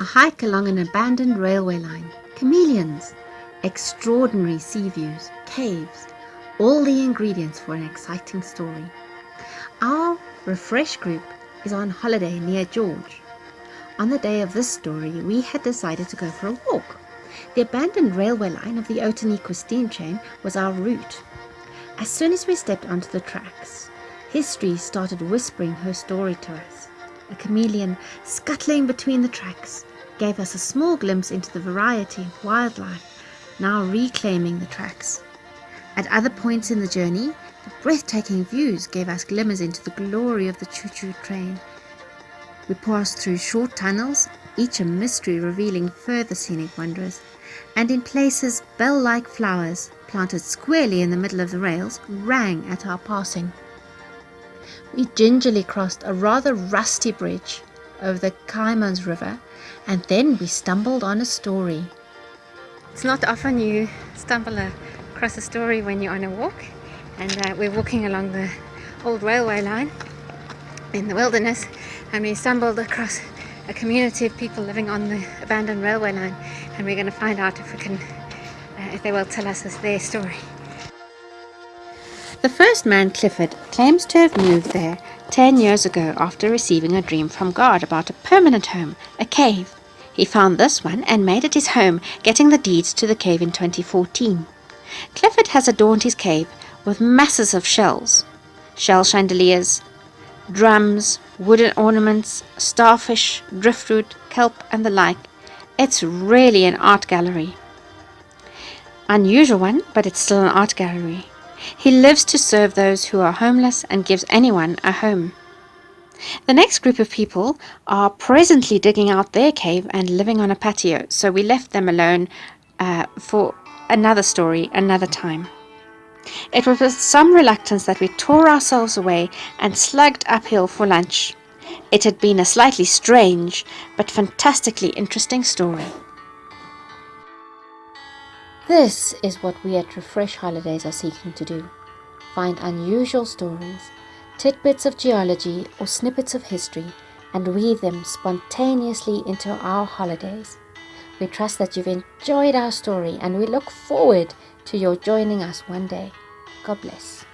A hike along an abandoned railway line, chameleons, extraordinary sea views, caves, all the ingredients for an exciting story. Our Refresh group is on holiday near George. On the day of this story, we had decided to go for a walk. The abandoned railway line of the Outeniqua steam train was our route. As soon as we stepped onto the tracks, history started whispering her story to us. A chameleon scuttling between the tracks gave us a small glimpse into the variety of wildlife now reclaiming the tracks. At other points in the journey, the breathtaking views gave us glimmers into the glory of the choo-choo train. We passed through short tunnels, each a mystery revealing further scenic wonders, and in places bell-like flowers planted squarely in the middle of the rails rang at our passing. We gingerly crossed a rather rusty bridge over the Kaaimans River and then we stumbled on a story. It's not often you stumble across a story when you're on a walk and uh, we're walking along the old railway line in the wilderness and we stumbled across a community of people living on the abandoned railway line and we're going to find out if we can uh, if they will tell us their story. The first man, Clifford, claims to have moved there 10 years ago after receiving a dream from God about a permanent home, a cave. He found this one and made it his home, getting the deeds to the cave in 2014. Clifford has adorned his cave with masses of shells, shell chandeliers, drums, wooden ornaments, starfish, driftwood, kelp and the like. It's really an art gallery. Unusual one, but it's still an art gallery. He lives to serve those who are homeless and gives anyone a home. The next group of people are presently digging out their cave and living on a patio, so we left them alone uh, for another story another time. It was with some reluctance that we tore ourselves away and slugged uphill for lunch. It had been a slightly strange but fantastically interesting story. This is what we at Refresh Holidays are seeking to do. Find unusual stories, tidbits of geology or snippets of history and weave them spontaneously into our holidays. We trust that you've enjoyed our story and we look forward to your joining us one day. God bless.